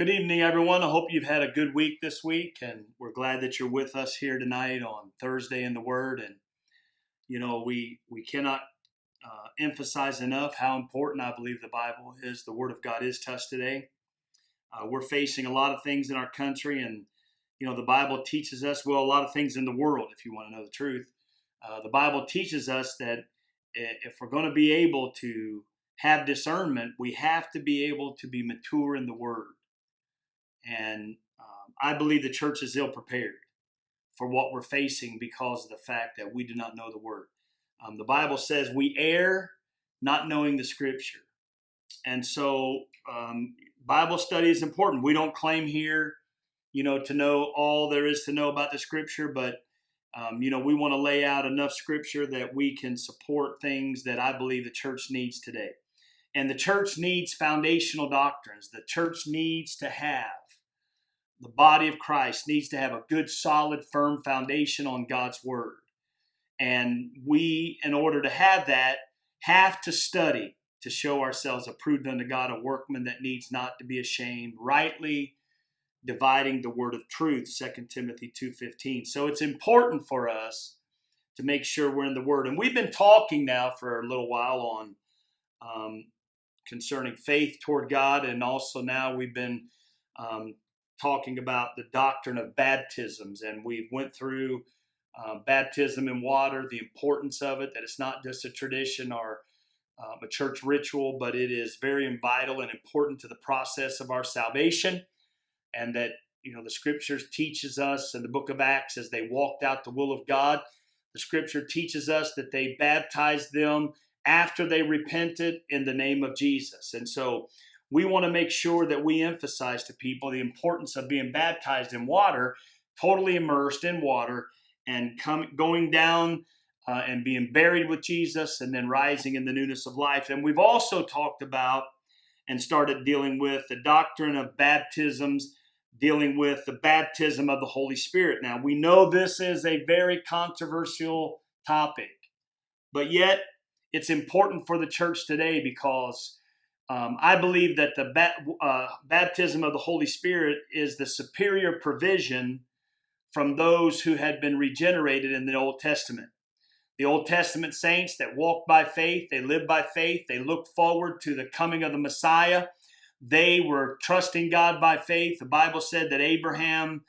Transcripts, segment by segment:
Good evening, everyone. I hope you've had a good week this week, and we're glad that you're with us here tonight on Thursday in the Word. And you know, we we cannot uh, emphasize enough how important I believe the Bible is. The Word of God is to us today. Uh, we're facing a lot of things in our country, and you know, the Bible teaches us well a lot of things in the world. If you want to know the truth, uh, the Bible teaches us that if we're going to be able to have discernment, we have to be able to be mature in the Word and um, I believe the church is ill prepared for what we're facing because of the fact that we do not know the word. Um, the Bible says we err not knowing the scripture. And so um, Bible study is important. We don't claim here, you know, to know all there is to know about the scripture, but um, you know, we want to lay out enough scripture that we can support things that I believe the church needs today. And the church needs foundational doctrines. The church needs to have the body of Christ needs to have a good, solid, firm foundation on God's Word. And we, in order to have that, have to study to show ourselves approved unto God, a workman that needs not to be ashamed, rightly dividing the word of truth, 2 Timothy 2.15. So it's important for us to make sure we're in the Word. And we've been talking now for a little while on um, concerning faith toward God, and also now we've been um, talking about the doctrine of baptisms, and we went through uh, baptism in water, the importance of it, that it's not just a tradition or um, a church ritual, but it is very vital and important to the process of our salvation, and that you know the scriptures teaches us in the book of Acts as they walked out the will of God. The scripture teaches us that they baptized them after they repented in the name of Jesus, and so we want to make sure that we emphasize to people the importance of being baptized in water, totally immersed in water, and come, going down uh, and being buried with Jesus and then rising in the newness of life. And we've also talked about and started dealing with the doctrine of baptisms, dealing with the baptism of the Holy Spirit. Now, we know this is a very controversial topic, but yet it's important for the church today because um, I believe that the uh, baptism of the Holy Spirit is the superior provision from those who had been regenerated in the Old Testament. The Old Testament saints that walked by faith, they lived by faith, they looked forward to the coming of the Messiah. They were trusting God by faith. The Bible said that Abraham's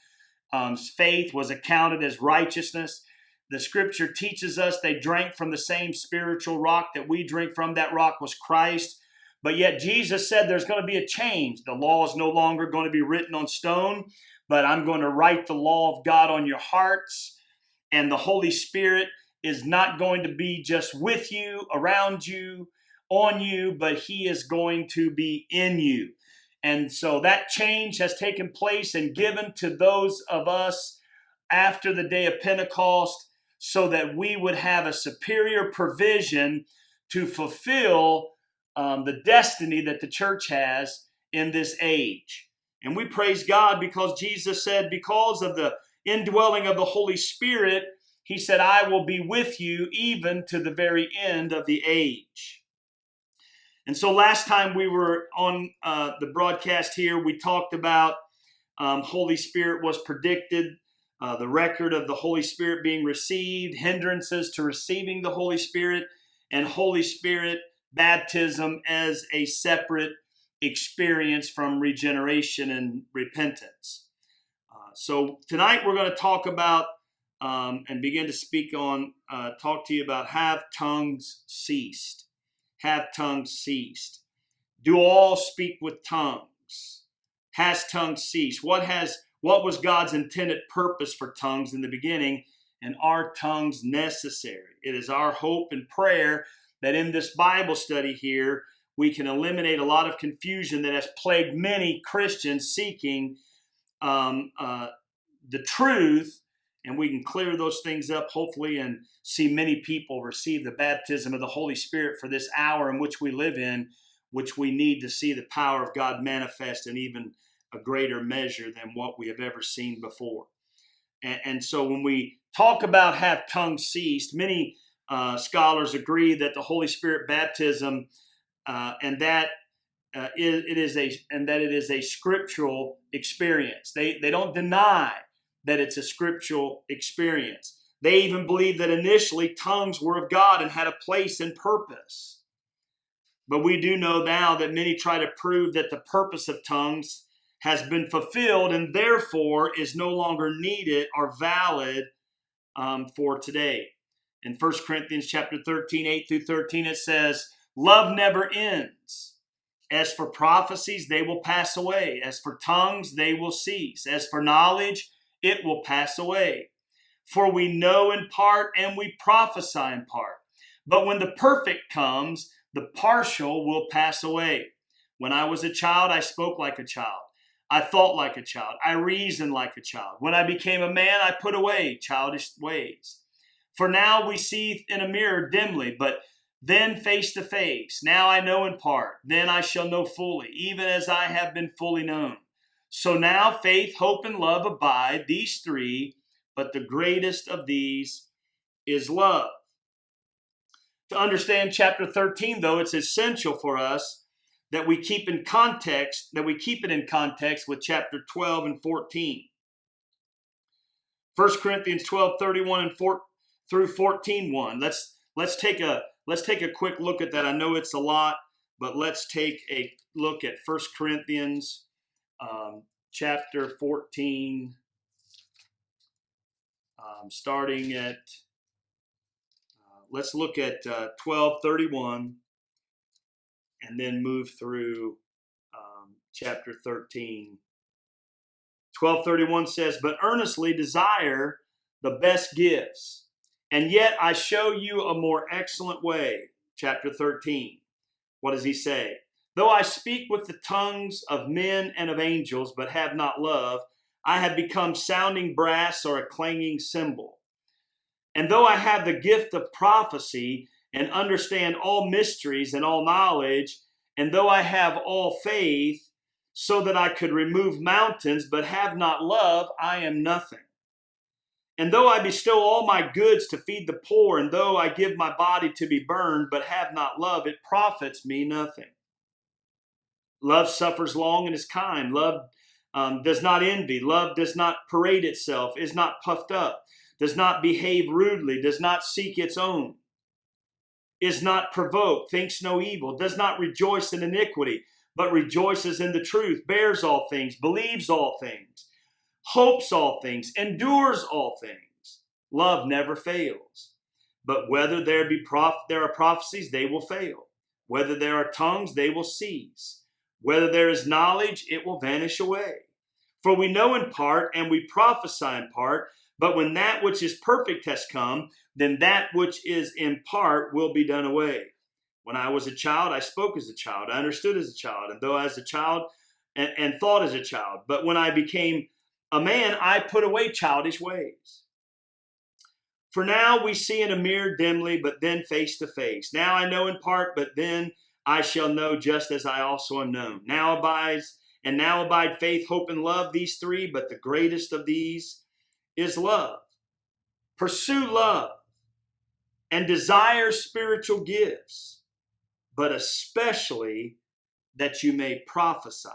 um, faith was accounted as righteousness. The scripture teaches us they drank from the same spiritual rock that we drink from. That rock was Christ. But yet Jesus said there's going to be a change. The law is no longer going to be written on stone, but I'm going to write the law of God on your hearts. And the Holy Spirit is not going to be just with you, around you, on you, but He is going to be in you. And so that change has taken place and given to those of us after the day of Pentecost so that we would have a superior provision to fulfill um, the destiny that the church has in this age. And we praise God because Jesus said, because of the indwelling of the Holy Spirit, He said, I will be with you even to the very end of the age. And so last time we were on uh, the broadcast here, we talked about um, Holy Spirit was predicted, uh, the record of the Holy Spirit being received, hindrances to receiving the Holy Spirit, and Holy Spirit baptism as a separate experience from regeneration and repentance. Uh, so tonight we're going to talk about um, and begin to speak on, uh, talk to you about have tongues ceased? Have tongues ceased? Do all speak with tongues? Has tongues ceased? What has what was God's intended purpose for tongues in the beginning? And are tongues necessary? It is our hope and prayer that in this Bible study here, we can eliminate a lot of confusion that has plagued many Christians seeking um, uh, the truth, and we can clear those things up, hopefully, and see many people receive the baptism of the Holy Spirit for this hour in which we live in, which we need to see the power of God manifest in even a greater measure than what we have ever seen before. And, and so when we talk about have tongues ceased, many uh, scholars agree that the Holy Spirit baptism uh, and that uh, it, it is a and that it is a scriptural experience. They they don't deny that it's a scriptural experience. They even believe that initially tongues were of God and had a place and purpose. But we do know now that many try to prove that the purpose of tongues has been fulfilled and therefore is no longer needed or valid um, for today. In 1 Corinthians chapter 13, 8 through 13, it says, Love never ends. As for prophecies, they will pass away. As for tongues, they will cease. As for knowledge, it will pass away. For we know in part and we prophesy in part. But when the perfect comes, the partial will pass away. When I was a child, I spoke like a child. I thought like a child. I reasoned like a child. When I became a man, I put away childish ways. For now we see in a mirror dimly, but then face to face. Now I know in part, then I shall know fully, even as I have been fully known. So now faith, hope, and love abide, these three, but the greatest of these is love. To understand chapter 13, though, it's essential for us that we keep in context, that we keep it in context with chapter 12 and 14. 1 Corinthians 12, 31 and 4 through 14, 1. Let's let's take a let's take a quick look at that. I know it's a lot, but let's take a look at 1 Corinthians um, chapter 14, um, starting at let's look at uh, 1231 and then move through um, chapter 13. 1231 says, But earnestly desire the best gifts, and yet I show you a more excellent way. Chapter 13. What does he say? Though I speak with the tongues of men and of angels, but have not love, I have become sounding brass or a clanging cymbal. And though I have the gift of prophecy and understand all mysteries and all knowledge, and though I have all faith, so that I could remove mountains, but have not love, I am nothing. And though I bestow all my goods to feed the poor, and though I give my body to be burned, but have not love, it profits me nothing. Love suffers long and is kind. Love um, does not envy. Love does not parade itself, is not puffed up does not behave rudely, does not seek its own, is not provoked, thinks no evil, does not rejoice in iniquity, but rejoices in the truth, bears all things, believes all things, hopes all things, endures all things. Love never fails. But whether there be prof- there are prophecies, they will fail. Whether there are tongues, they will cease. Whether there is knowledge, it will vanish away. For we know in part and we prophesy in part, but when that which is perfect has come, then that which is in part will be done away. When I was a child, I spoke as a child, I understood as a child, and though as a child and, and thought as a child. But when I became a man, I put away childish ways. For now we see in a mirror dimly, but then face to face. Now I know in part, but then I shall know just as I also am known. Now abides, and now abide faith, hope, and love, these three, but the greatest of these is love. Pursue love and desire spiritual gifts, but especially that you may prophesy.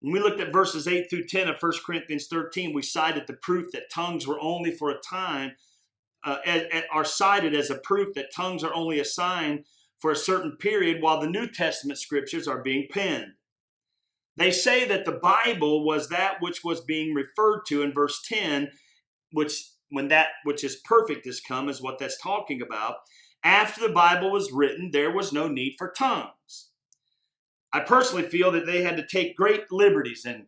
When we looked at verses 8 through 10 of 1 Corinthians 13, we cited the proof that tongues were only for a time, uh, are cited as a proof that tongues are only a sign for a certain period while the New Testament scriptures are being penned. They say that the Bible was that which was being referred to in verse 10, which when that which is perfect has come is what that's talking about. After the Bible was written, there was no need for tongues. I personally feel that they had to take great liberties in,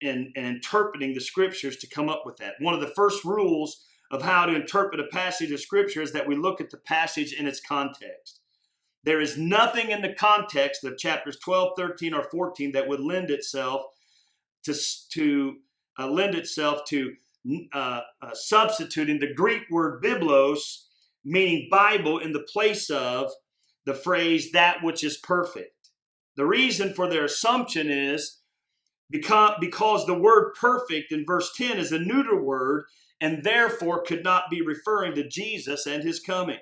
in, in interpreting the scriptures to come up with that. One of the first rules of how to interpret a passage of scripture is that we look at the passage in its context. There is nothing in the context of chapters 12, 13, or 14 that would lend itself to, to uh, lend itself to uh, uh, substituting the Greek word biblos, meaning Bible, in the place of the phrase that which is perfect. The reason for their assumption is because, because the word perfect in verse 10 is a neuter word and therefore could not be referring to Jesus and his coming.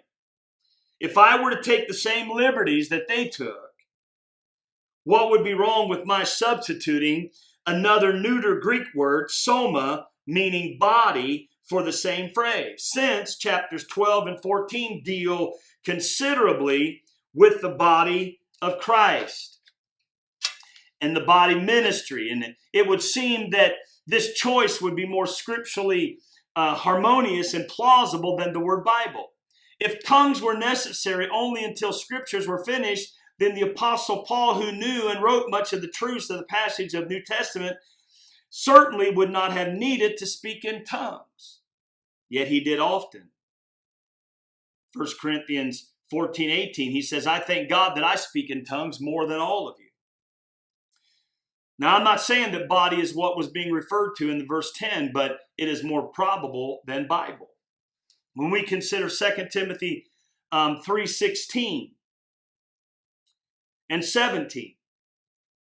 If I were to take the same liberties that they took what would be wrong with my substituting another neuter Greek word, soma, meaning body, for the same phrase? Since chapters 12 and 14 deal considerably with the body of Christ and the body ministry. And it would seem that this choice would be more scripturally uh, harmonious and plausible than the word Bible. If tongues were necessary only until scriptures were finished, then the Apostle Paul, who knew and wrote much of the truths of the passage of New Testament, certainly would not have needed to speak in tongues. Yet he did often. 1 Corinthians 14, 18, he says, I thank God that I speak in tongues more than all of you. Now, I'm not saying that body is what was being referred to in the verse 10, but it is more probable than Bible. When we consider 2 Timothy um, 3.16 and 17,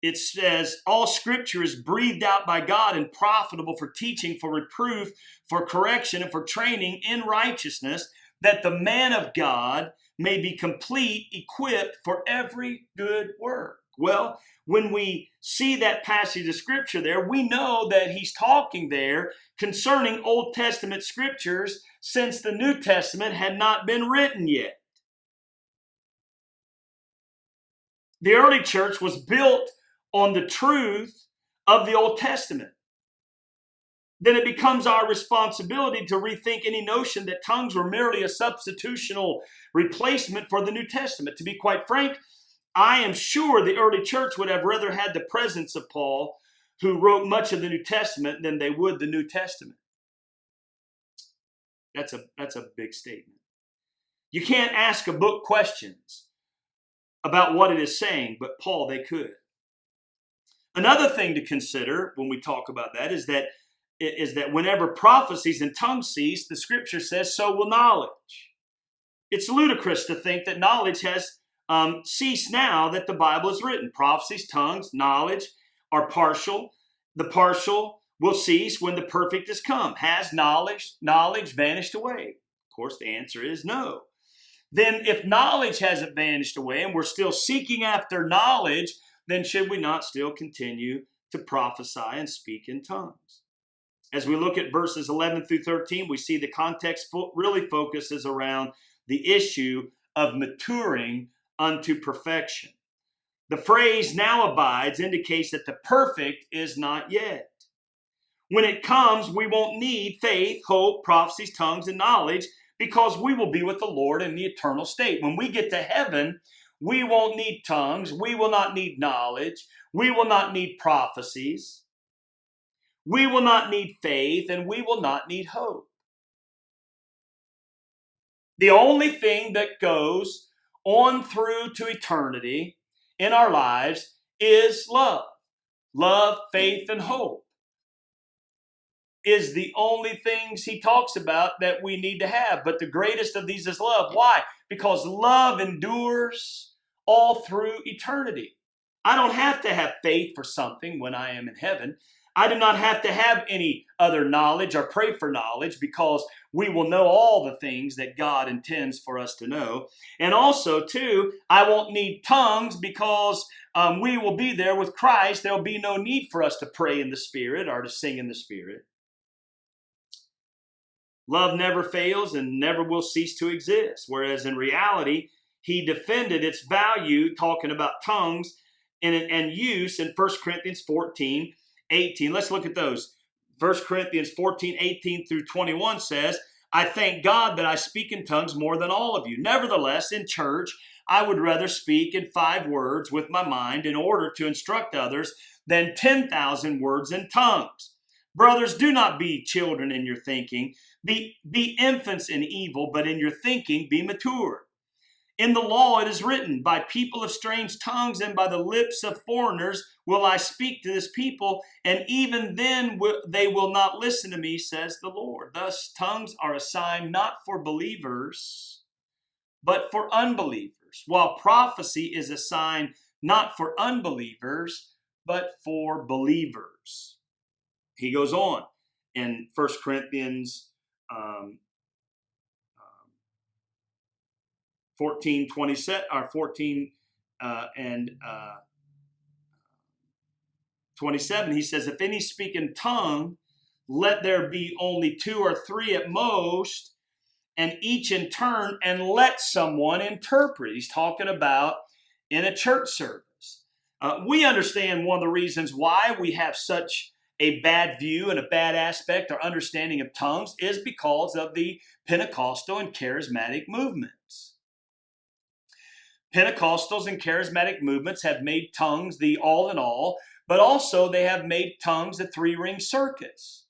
it says, All scripture is breathed out by God and profitable for teaching, for reproof, for correction, and for training in righteousness, that the man of God may be complete, equipped for every good work. Well, when we see that passage of scripture there, we know that he's talking there concerning Old Testament scriptures since the New Testament had not been written yet. The early church was built on the truth of the Old Testament. Then it becomes our responsibility to rethink any notion that tongues were merely a substitutional replacement for the New Testament. To be quite frank, I am sure the early church would have rather had the presence of Paul, who wrote much of the New Testament, than they would the New Testament. That's a, that's a big statement. You can't ask a book questions about what it is saying, but Paul, they could. Another thing to consider when we talk about that is that is that whenever prophecies and tongues cease, the scripture says, so will knowledge. It's ludicrous to think that knowledge has um, cease now that the Bible is written. Prophecies, tongues, knowledge are partial. The partial will cease when the perfect has come. Has knowledge, knowledge vanished away? Of course, the answer is no. Then, if knowledge hasn't vanished away and we're still seeking after knowledge, then should we not still continue to prophesy and speak in tongues? As we look at verses 11 through 13, we see the context really focuses around the issue of maturing unto perfection. The phrase now abides indicates that the perfect is not yet. When it comes, we won't need faith, hope, prophecies, tongues, and knowledge because we will be with the Lord in the eternal state. When we get to heaven, we won't need tongues, we will not need knowledge, we will not need prophecies, we will not need faith, and we will not need hope. The only thing that goes on through to eternity in our lives is love. Love, faith, and hope is the only things he talks about that we need to have. But the greatest of these is love. Why? Because love endures all through eternity. I don't have to have faith for something when I am in heaven. I do not have to have any other knowledge or pray for knowledge because we will know all the things that God intends for us to know. And also, too, I won't need tongues because um, we will be there with Christ. There'll be no need for us to pray in the Spirit or to sing in the Spirit. Love never fails and never will cease to exist. Whereas in reality, he defended its value, talking about tongues and, and use in 1 Corinthians 14 18. Let's look at those. 1 Corinthians 14, 18 through 21 says, I thank God that I speak in tongues more than all of you. Nevertheless, in church, I would rather speak in five words with my mind in order to instruct others than 10,000 words in tongues. Brothers, do not be children in your thinking. Be, be infants in evil, but in your thinking be mature. In the law it is written, By people of strange tongues and by the lips of foreigners will I speak to this people, and even then they will not listen to me, says the Lord. Thus, tongues are a sign not for believers, but for unbelievers, while prophecy is a sign not for unbelievers, but for believers. He goes on in 1 Corinthians um, 14, 27, or 14 uh, and uh, 27, he says, If any speak in tongue, let there be only two or three at most, and each in turn, and let someone interpret. He's talking about in a church service. Uh, we understand one of the reasons why we have such a bad view and a bad aspect or understanding of tongues is because of the Pentecostal and charismatic movements. Pentecostals and charismatic movements have made tongues the all in all, but also they have made tongues a three ring circus.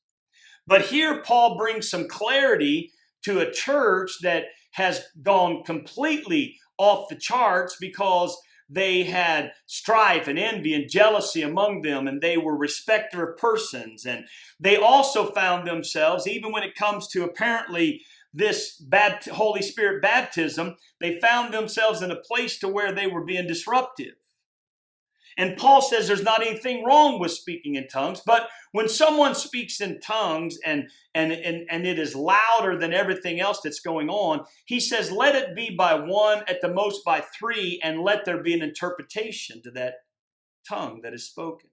But here Paul brings some clarity to a church that has gone completely off the charts because they had strife and envy and jealousy among them, and they were respecter of persons. And they also found themselves, even when it comes to apparently this Holy Spirit baptism, they found themselves in a place to where they were being disruptive. And Paul says there's not anything wrong with speaking in tongues, but when someone speaks in tongues and, and, and, and it is louder than everything else that's going on, he says, let it be by one, at the most by three, and let there be an interpretation to that tongue that is spoken.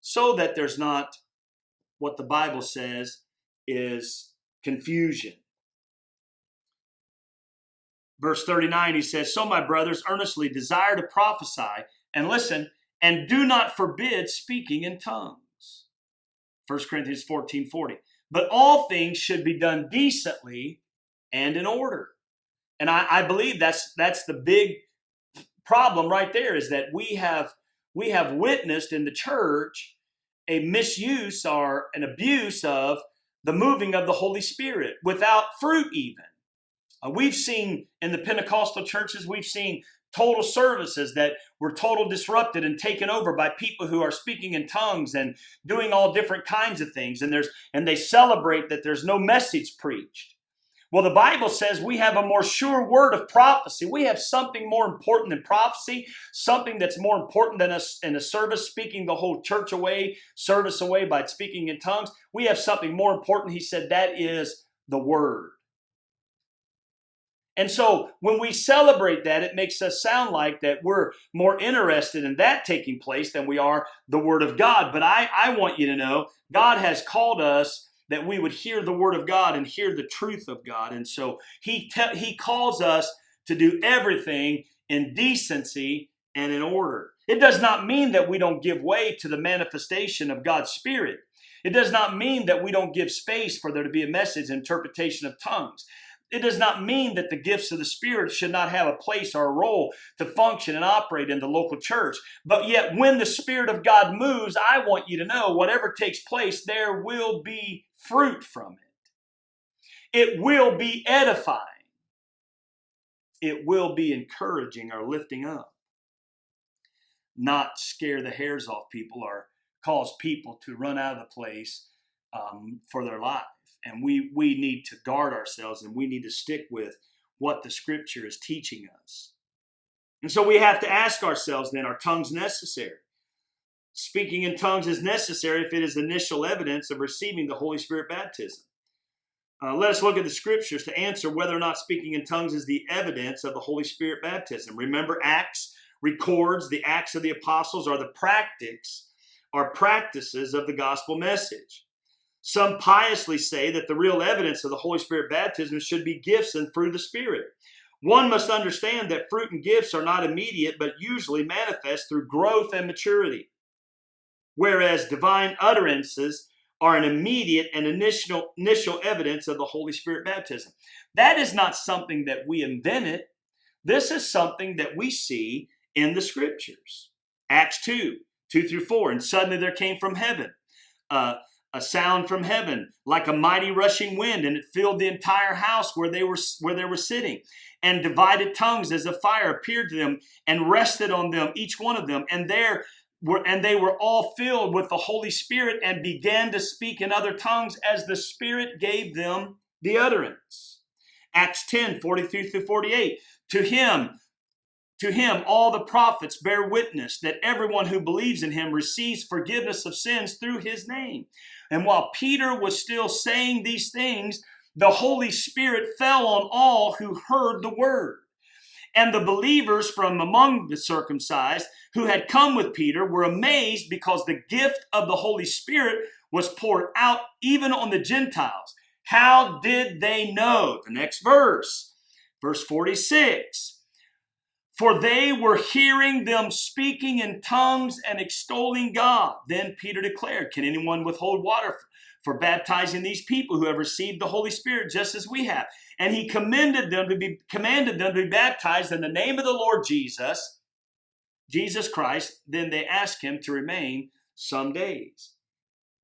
So that there's not what the Bible says is confusion. Verse 39, he says, So my brothers earnestly desire to prophesy and listen, and do not forbid speaking in tongues. 1 Corinthians 14 40. But all things should be done decently and in order. And I, I believe that's that's the big problem right there is that we have we have witnessed in the church a misuse or an abuse of the moving of the Holy Spirit without fruit even. Uh, we've seen in the Pentecostal churches, we've seen total services that were total disrupted and taken over by people who are speaking in tongues and doing all different kinds of things and there's and they celebrate that there's no message preached well the bible says we have a more sure word of prophecy. We have something more important than prophecy something that's more important than us in a service speaking the whole church away service away by speaking in tongues. We have something more important. He said that is the word. And so when we celebrate that, it makes us sound like that we're more interested in that taking place than we are the Word of God. But I, I want you to know God has called us that we would hear the Word of God and hear the truth of God. And so He, he calls us to do everything in decency and in order. It does not mean that we don't give way to the manifestation of God's Spirit. It does not mean that we don't give space for there to be a message interpretation of tongues it does not mean that the gifts of the Spirit should not have a place or a role to function and operate in the local church. But yet, when the Spirit of God moves, I want you to know whatever takes place, there will be fruit from it. It will be edifying, it will be encouraging or lifting up, not scare the hairs off people or cause people to run out of the place um, for their life and we we need to guard ourselves and we need to stick with what the scripture is teaching us. And so we have to ask ourselves then are tongues necessary? Speaking in tongues is necessary if it is initial evidence of receiving the holy spirit baptism. Uh, let us look at the scriptures to answer whether or not speaking in tongues is the evidence of the holy spirit baptism. Remember acts records the acts of the apostles are the practice are practices of the gospel message some piously say that the real evidence of the Holy Spirit baptism should be gifts and fruit of the Spirit. One must understand that fruit and gifts are not immediate, but usually manifest through growth and maturity. Whereas divine utterances are an immediate and initial, initial evidence of the Holy Spirit baptism. That is not something that we invented. This is something that we see in the scriptures. Acts 2, 2 through 4. And suddenly there came from heaven uh, a sound from heaven like a mighty rushing wind and it filled the entire house where they were where they were sitting. And divided tongues as a fire appeared to them and rested on them each one of them. And there were and they were all filled with the holy spirit and began to speak in other tongues as the spirit gave them the utterance. Acts 10 43 through 48 to him to him, all the prophets bear witness that everyone who believes in him receives forgiveness of sins through his name. And while Peter was still saying these things, the Holy Spirit fell on all who heard the word. And the believers from among the circumcised who had come with Peter were amazed because the gift of the Holy Spirit was poured out even on the Gentiles. How did they know? The next verse, verse 46. For they were hearing them speaking in tongues and extolling God. Then Peter declared, Can anyone withhold water for baptizing these people who have received the Holy Spirit just as we have? And he commended them to be commanded them to be baptized in the name of the Lord Jesus, Jesus Christ. Then they asked him to remain some days.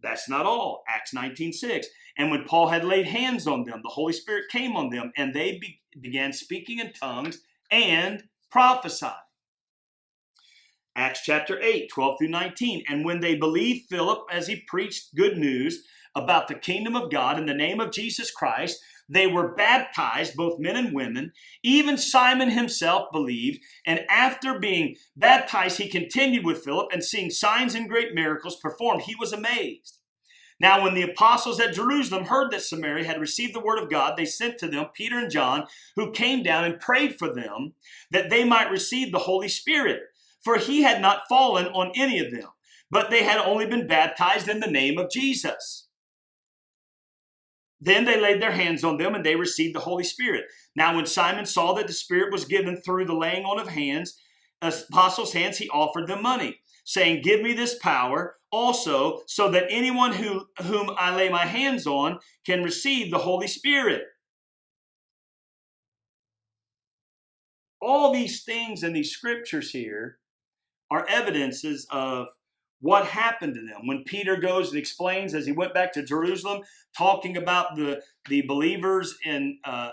That's not all. Acts 19:6. And when Paul had laid hands on them, the Holy Spirit came on them, and they be- began speaking in tongues and prophesied. Acts chapter 8, 12 through 19. And when they believed Philip as he preached good news about the kingdom of God in the name of Jesus Christ, they were baptized, both men and women. Even Simon himself believed. And after being baptized, he continued with Philip and seeing signs and great miracles performed. He was amazed. Now, when the apostles at Jerusalem heard that Samaria had received the word of God, they sent to them Peter and John, who came down and prayed for them that they might receive the Holy Spirit. For he had not fallen on any of them, but they had only been baptized in the name of Jesus. Then they laid their hands on them and they received the Holy Spirit. Now, when Simon saw that the Spirit was given through the laying on of hands, apostles' hands, he offered them money saying, Give me this power also, so that anyone who, whom I lay my hands on can receive the Holy Spirit. All these things in these scriptures here are evidences of what happened to them when peter goes and explains as he went back to jerusalem talking about the the believers in uh,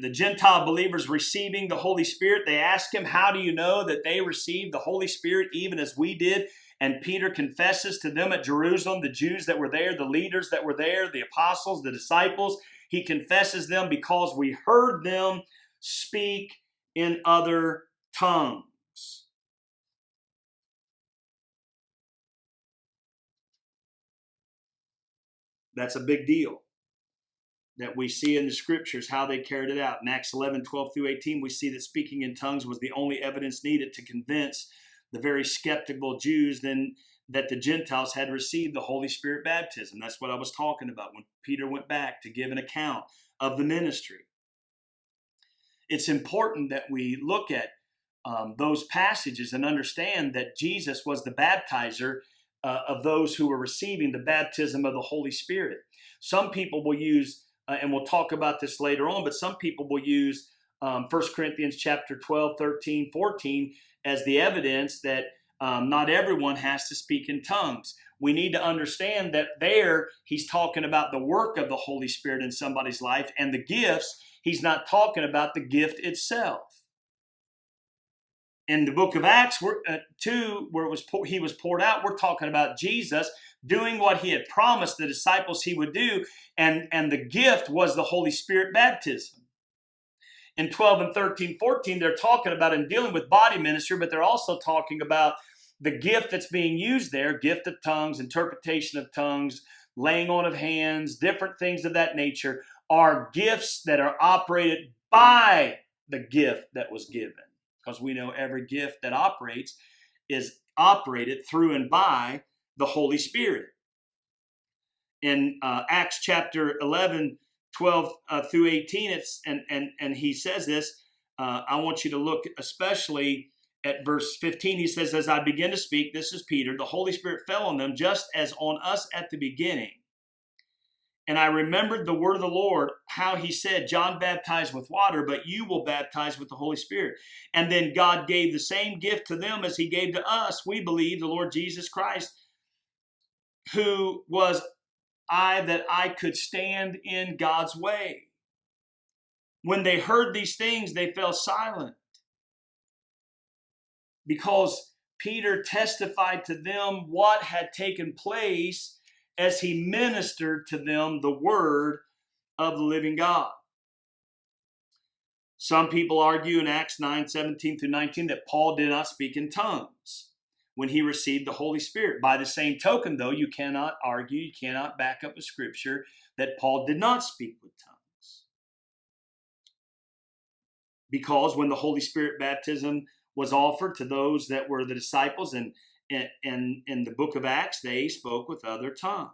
the Gentile believers receiving the Holy Spirit, they ask him, How do you know that they received the Holy Spirit even as we did? And Peter confesses to them at Jerusalem, the Jews that were there, the leaders that were there, the apostles, the disciples. He confesses them because we heard them speak in other tongues. That's a big deal that we see in the scriptures how they carried it out. In Acts 11, 12 through 18, we see that speaking in tongues was the only evidence needed to convince the very skeptical Jews then that the Gentiles had received the Holy Spirit baptism. That's what I was talking about when Peter went back to give an account of the ministry. It's important that we look at um, those passages and understand that Jesus was the baptizer uh, of those who were receiving the baptism of the Holy Spirit. Some people will use uh, and we'll talk about this later on, but some people will use um, 1 Corinthians chapter 12, 13, 14 as the evidence that um, not everyone has to speak in tongues. We need to understand that there he's talking about the work of the Holy Spirit in somebody's life and the gifts. He's not talking about the gift itself. In the book of Acts, we're, uh, 2, where it was he was poured out, we're talking about Jesus doing what he had promised the disciples he would do, and, and the gift was the Holy Spirit baptism. In 12 and 13, 14, they're talking about and dealing with body ministry, but they're also talking about the gift that's being used there gift of tongues, interpretation of tongues, laying on of hands, different things of that nature are gifts that are operated by the gift that was given. Because we know every gift that operates is operated through and by the Holy Spirit. In uh, Acts chapter 11, 12 uh, through 18, it's, and, and, and he says this. Uh, I want you to look especially at verse 15. He says, As I begin to speak, this is Peter, the Holy Spirit fell on them just as on us at the beginning. And I remembered the word of the Lord, how he said, John baptized with water, but you will baptize with the Holy Spirit. And then God gave the same gift to them as he gave to us. We believe the Lord Jesus Christ who was I that I could stand in God's way. When they heard these things, they fell silent because Peter testified to them what had taken place as he ministered to them the word of the living God. Some people argue in Acts 9 17 through 19 that Paul did not speak in tongues when he received the Holy Spirit. By the same token, though, you cannot argue, you cannot back up a scripture that Paul did not speak with tongues. because when the Holy Spirit baptism was offered to those that were the disciples and in, in the book of Acts, they spoke with other tongues.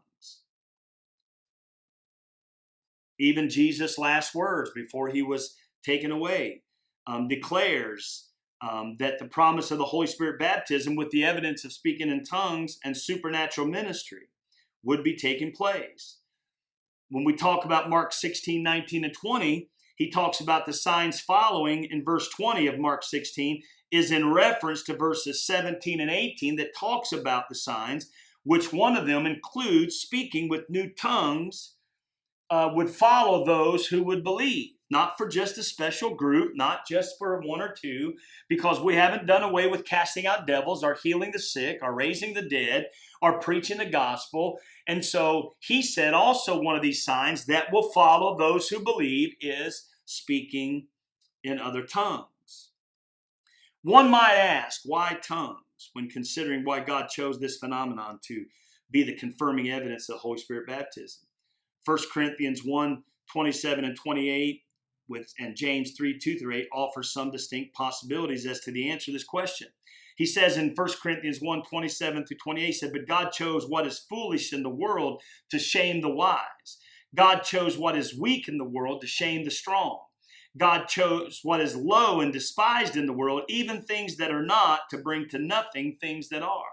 Even Jesus' last words before he was taken away um, declares um, that the promise of the Holy Spirit baptism with the evidence of speaking in tongues and supernatural ministry would be taking place. When we talk about Mark 16, 19, and 20, he talks about the signs following in verse 20 of Mark 16 is in reference to verses 17 and 18 that talks about the signs, which one of them includes speaking with new tongues uh, would follow those who would believe not for just a special group, not just for one or two, because we haven't done away with casting out devils, or healing the sick, or raising the dead, or preaching the gospel. And so he said also one of these signs that will follow those who believe is speaking in other tongues. One might ask, why tongues when considering why God chose this phenomenon to be the confirming evidence of Holy Spirit baptism? 1 Corinthians 1 27 and 28 with and James 3, 2 through 8 offers some distinct possibilities as to the answer to this question. He says in 1 Corinthians 1, 27 through 28, he said, But God chose what is foolish in the world to shame the wise. God chose what is weak in the world to shame the strong. God chose what is low and despised in the world, even things that are not, to bring to nothing things that are.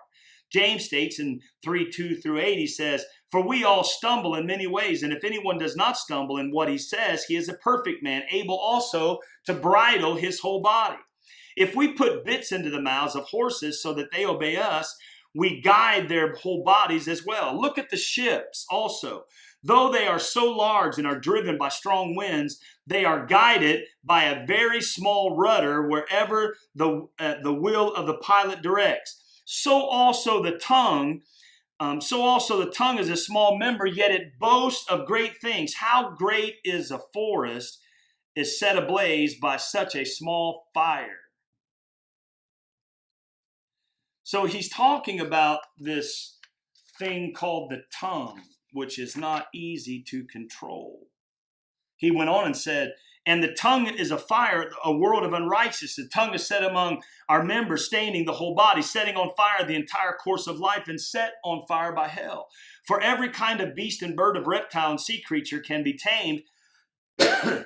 James states in 3 2 through 8, he says, For we all stumble in many ways, and if anyone does not stumble in what he says, he is a perfect man, able also to bridle his whole body. If we put bits into the mouths of horses so that they obey us, we guide their whole bodies as well. Look at the ships also. Though they are so large and are driven by strong winds, they are guided by a very small rudder wherever the, uh, the will of the pilot directs so also the tongue. Um, so also the tongue is a small member, yet it boasts of great things. How great is a forest is set ablaze by such a small fire. So he's talking about this thing called the tongue, which is not easy to control. He went on and said, and the tongue is a fire, a world of unrighteousness. The tongue is set among our members, staining the whole body, setting on fire the entire course of life, and set on fire by hell. For every kind of beast and bird, of reptile and sea creature can be tamed, and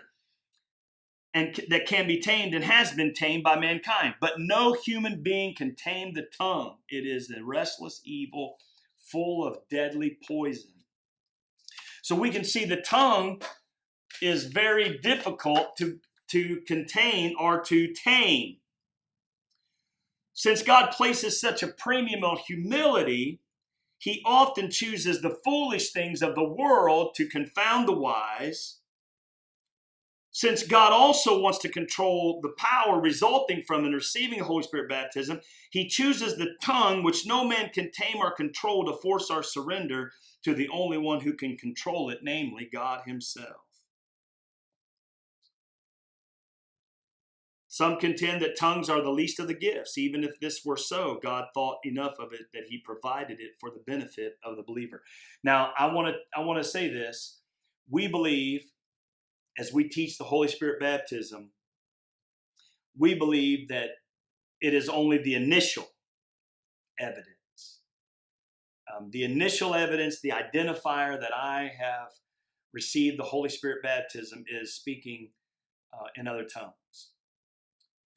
that can be tamed and has been tamed by mankind. But no human being can tame the tongue. It is a restless evil, full of deadly poison. So we can see the tongue is very difficult to, to contain or to tame. Since God places such a premium on humility, he often chooses the foolish things of the world to confound the wise. Since God also wants to control the power resulting from and receiving Holy Spirit baptism, he chooses the tongue which no man can tame or control to force our surrender to the only one who can control it, namely God himself. Some contend that tongues are the least of the gifts. Even if this were so, God thought enough of it that He provided it for the benefit of the believer. Now, I want to I want to say this: we believe, as we teach the Holy Spirit baptism, we believe that it is only the initial evidence, um, the initial evidence, the identifier that I have received the Holy Spirit baptism is speaking uh, in other tongues.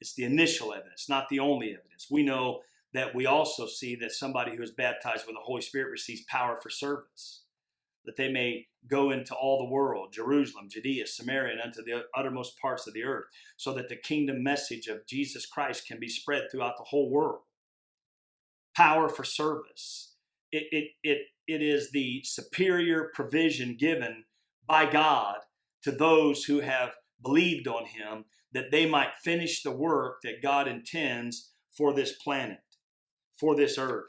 It's the initial evidence, not the only evidence. We know that we also see that somebody who is baptized with the Holy Spirit receives power for service, that they may go into all the world, Jerusalem, Judea, Samaria, and unto the uttermost parts of the earth, so that the kingdom message of Jesus Christ can be spread throughout the whole world. Power for service. It, it, it, it is the superior provision given by God to those who have believed on him that they might finish the work that God intends for this planet, for this earth.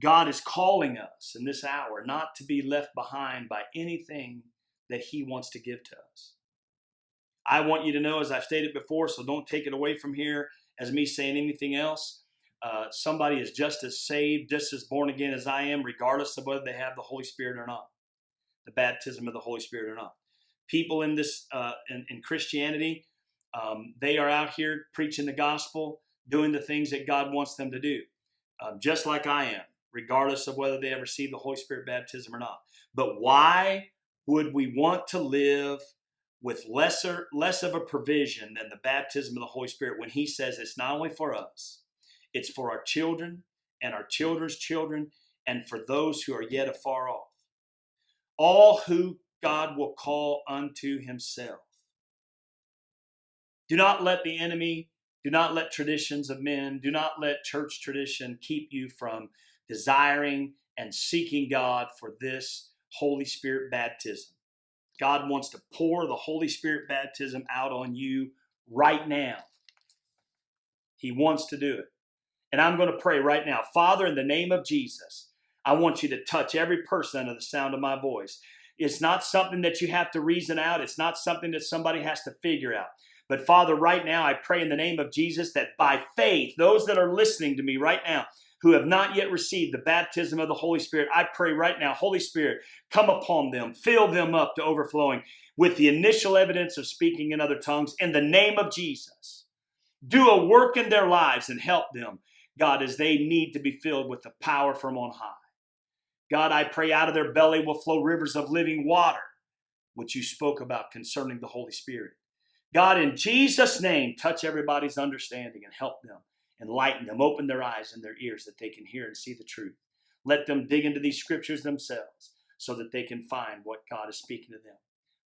God is calling us in this hour not to be left behind by anything that He wants to give to us. I want you to know, as I've stated before, so don't take it away from here as me saying anything else. Uh, somebody is just as saved, just as born again as I am, regardless of whether they have the Holy Spirit or not, the baptism of the Holy Spirit or not. People in this uh, in, in Christianity. Um, they are out here preaching the gospel, doing the things that God wants them to do, um, just like I am, regardless of whether they ever receive the Holy Spirit baptism or not. But why would we want to live with lesser less of a provision than the baptism of the Holy Spirit when He says it's not only for us, it's for our children and our children's children and for those who are yet afar off. All who God will call unto himself. Do not let the enemy, do not let traditions of men, do not let church tradition keep you from desiring and seeking God for this Holy Spirit baptism. God wants to pour the Holy Spirit baptism out on you right now. He wants to do it. And I'm going to pray right now. Father, in the name of Jesus, I want you to touch every person under the sound of my voice. It's not something that you have to reason out. It's not something that somebody has to figure out. But Father, right now, I pray in the name of Jesus that by faith, those that are listening to me right now, who have not yet received the baptism of the Holy Spirit, I pray right now, Holy Spirit, come upon them, fill them up to overflowing with the initial evidence of speaking in other tongues in the name of Jesus. Do a work in their lives and help them, God, as they need to be filled with the power from on high. God, I pray out of their belly will flow rivers of living water, which you spoke about concerning the Holy Spirit. God, in Jesus' name, touch everybody's understanding and help them, enlighten them, open their eyes and their ears that they can hear and see the truth. Let them dig into these scriptures themselves so that they can find what God is speaking to them.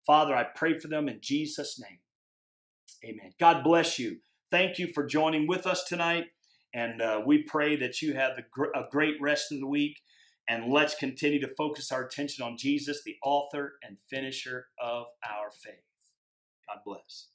Father, I pray for them in Jesus' name. Amen. God bless you. Thank you for joining with us tonight. And uh, we pray that you have a great rest of the week. And let's continue to focus our attention on Jesus, the author and finisher of our faith. God bless.